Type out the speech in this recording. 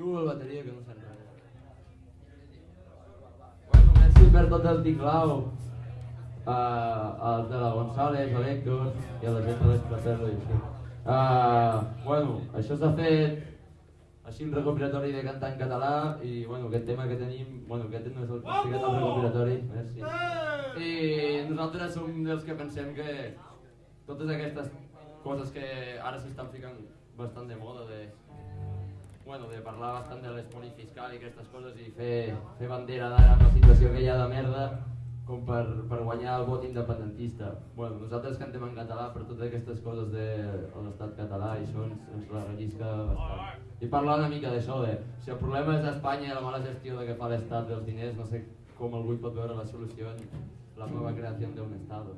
Diu el bateria que no res. Bueno, merci per tot el ticlau. Uh, al de la González, a l'Héctor i a la gent de l'Esplaterro i així. Uh, bueno, això s'ha fet així un recopilatori de cantar en català i bueno, aquest tema que tenim, bueno, aquest no és el, sí que és el recopilatori, merci. I nosaltres som dels que pensem que totes aquestes coses que ara s'estan ficant bastant de moda de, bueno, de parlar bastant de l'espoli fiscal i aquestes coses i fer, fer bandera d'ara amb la situació que hi ha de merda com per, per guanyar el vot independentista. Bueno, nosaltres cantem en català per totes aquestes coses de l'estat català i això ens, ens la rellisca bastant. I parlar una mica d'això, de si el problema és Espanya i la mala gestió de que fa l'estat dels diners, no sé com algú pot veure la solució en la nova creació d'un estat.